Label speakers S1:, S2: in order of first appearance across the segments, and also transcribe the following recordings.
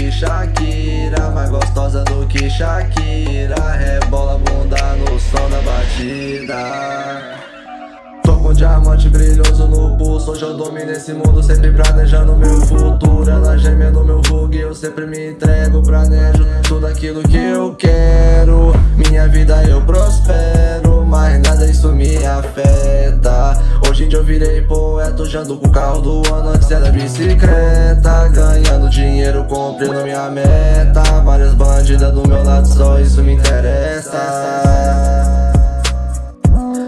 S1: que Shakira Mais gostosa do que Shakira. Rebola bunda no som da batida. Tô com diamante brilhoso no pulso. Hoje eu domino esse mundo Sempre planejando meu futuro. Ela geme no meu rug Eu sempre me entrego Planejo tudo aquilo que eu quero. Minha vida eu prospero Mas nada isso me afeta Hoje em dia eu virei poeta Hoje ando com o carro do ano Antes era bicicleta. Ganhando dinheiro cumprindo minha meta. Várias bandidas do meu lado Só isso me interessa.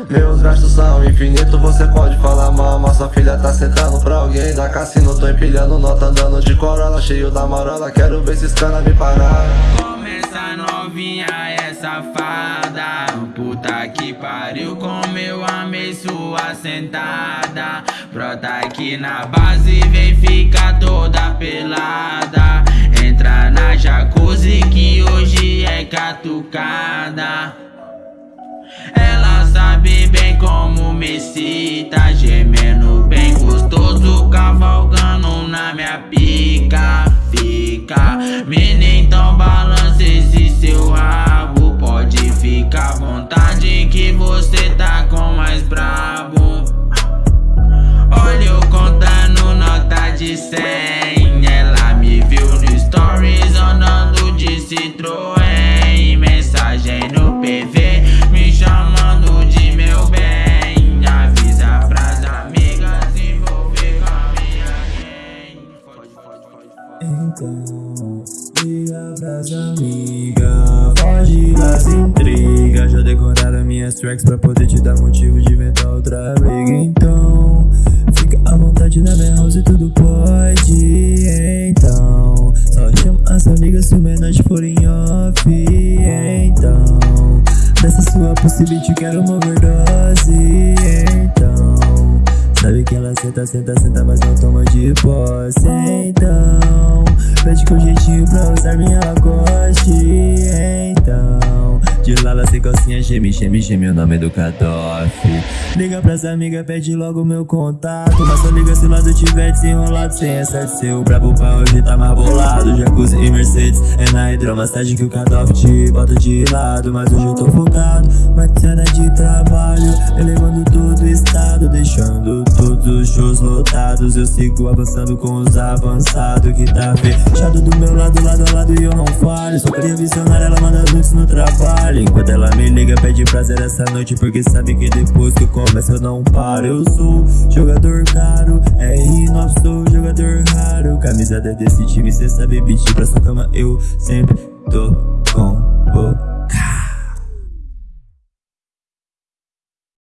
S1: Meus gastos são infinitos, você pode falar mal Mas sua filha tá sentando pra alguém. Da cassino Tô empilhando nota, andando de corola Cheio da marola, quero ver esses cana me parar.
S2: Começa novinha é safada Puta que pariu, como eu amei sua sentada. Brota aqui na base, vem ficar toda pelada. Entra na jacuzzi que hoje é catucada. Ela sabe bem como me cita Gemendo bem gostoso Cavalgando na minha pica Fica Menina, então balance esse seu rabo. Pode ficar à vontade que você tá com mais brabo. Olha eu contando nota de 100 Ela me viu no stories andando de Citroën. Mensagem no PV
S3: pras amigas. Foge das intrigas. Já decoraram minhas tracks pra poder te dar motivo de inventar outra briga. Então, fica à vontade na minha house e tudo pode. Então, só chama as amigas se o menor for em off. Então, dessa sua possibilidade quero uma overdose. Então, sabe que ela senta, senta, senta, mas não toma de posse. Então Pede com jeitinho pra usar minha geme, geme, geme o nome do Kadoff Liga pras amigas, pede logo meu contato. Mas só liga se o lado tiver desenrolado. Sem essa de seu brabo pra hoje tá mais bolado. Jacuzzi e Mercedes, é na hidromassagem que o Kadoff te bota de lado. Mas hoje eu tô focado, matina de trabalho. Elevando todo o estado, deixando todos os shows lotados. Eu sigo avançando com os avançados que tá Fechado do meu lado, lado a lado e eu não falho. Só queria visionar, ela manda luz no trabalho. Enquanto ela me liga, pede prazer essa noite Porque sabe que depois que começa eu não paro. Eu sou jogador caro, R9 sou jogador raro. Camisa desse time, cê sabe, beat pra sua cama Eu sempre tô com